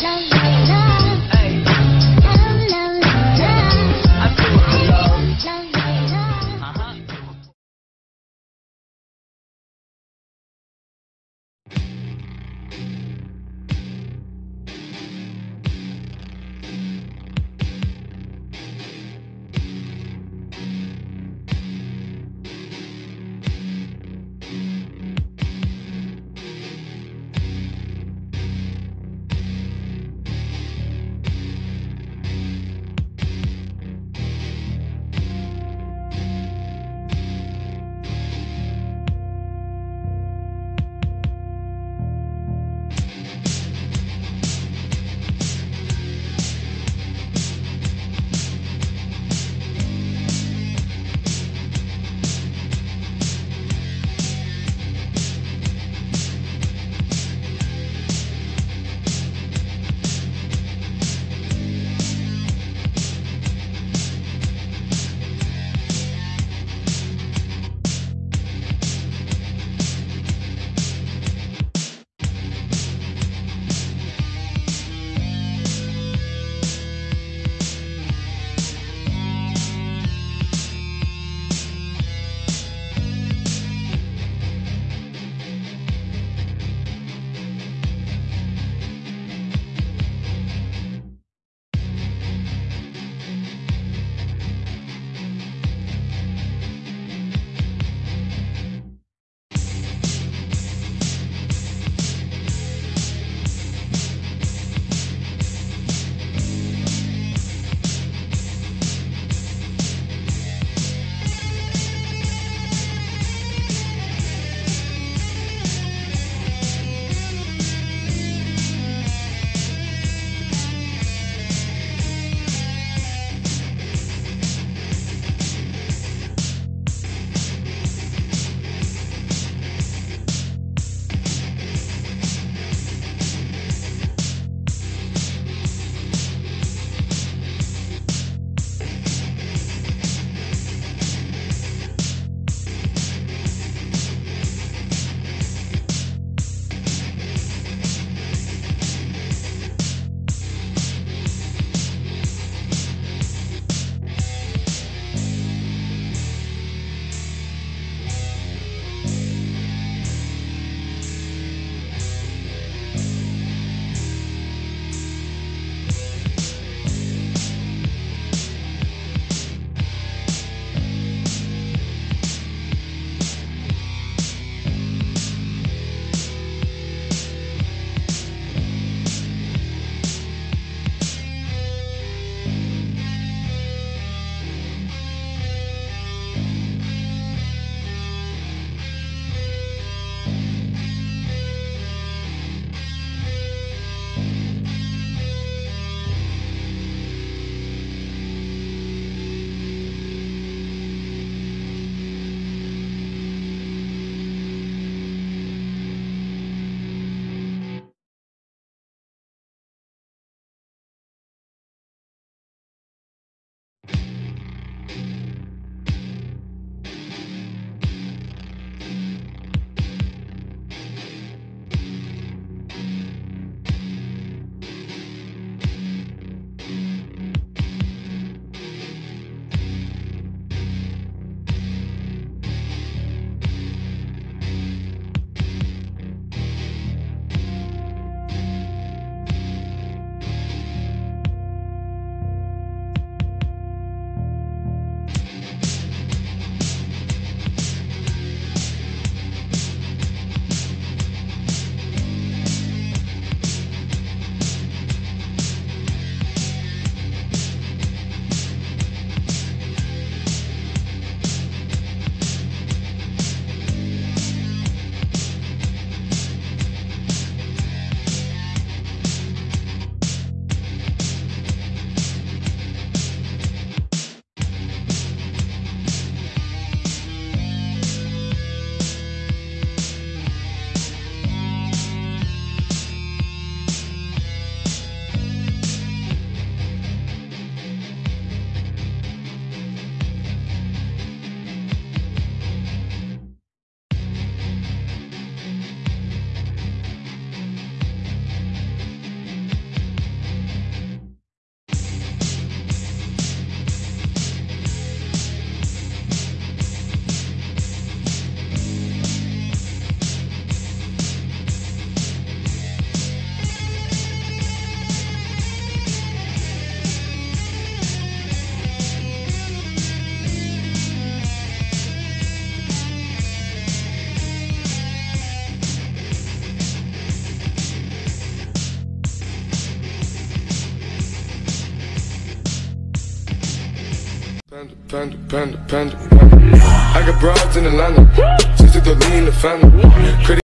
让我 Panda, panda, panda, panda. I got broads in Atlanta. Just to lean the family.